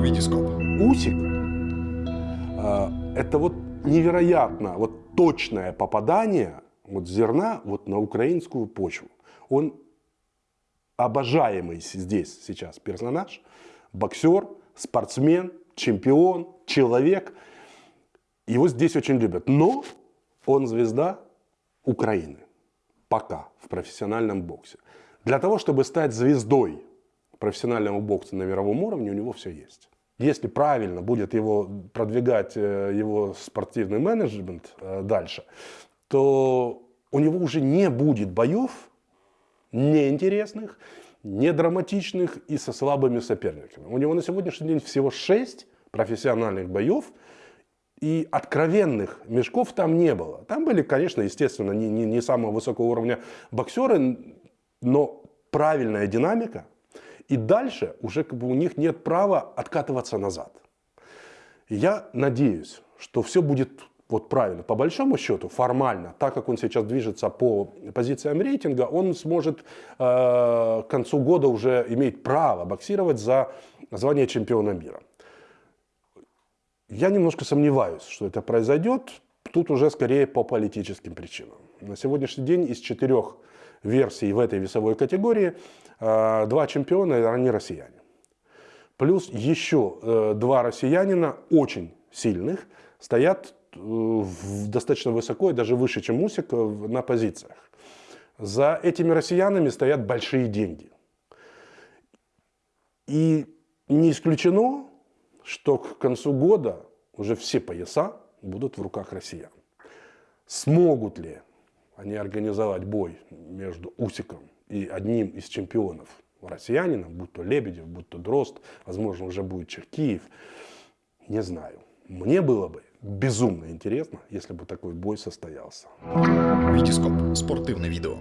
Витископ. Усик э, это вот невероятно вот точное попадание вот зерна вот на украинскую почву. Он обожаемый здесь сейчас персонаж, боксер, спортсмен, чемпион, человек. Его здесь очень любят. Но он звезда Украины. Пока в профессиональном боксе. Для того, чтобы стать звездой профессионального бокса на мировом уровне, у него все есть. Если правильно будет его продвигать э, его спортивный менеджмент э, дальше, то у него уже не будет боев неинтересных, не драматичных и со слабыми соперниками. У него на сегодняшний день всего 6 профессиональных боев, и откровенных мешков там не было. Там были, конечно, естественно, не, не, не самого высокого уровня боксеры, но правильная динамика. И дальше уже как бы у них нет права откатываться назад. Я надеюсь, что все будет вот правильно. По большому счету, формально, так как он сейчас движется по позициям рейтинга, он сможет э, к концу года уже иметь право боксировать за звание чемпиона мира. Я немножко сомневаюсь, что это произойдет. Тут уже скорее по политическим причинам. На сегодняшний день из четырех версий в этой весовой категории э, два чемпиона, они россияне. Плюс еще э, два россиянина очень сильных стоят э, достаточно высоко и даже выше, чем Мусик на позициях. За этими россиянами стоят большие деньги. И не исключено, что к концу года уже все пояса будут в руках россиян. Смогут ли они организовать бой между Усиком и одним из чемпионов россиянином, будь то Лебедев, будь то Дрозд, возможно, уже будет Черкиев, не знаю. Мне было бы безумно интересно, если бы такой бой состоялся. Витископ. Спортивное видео.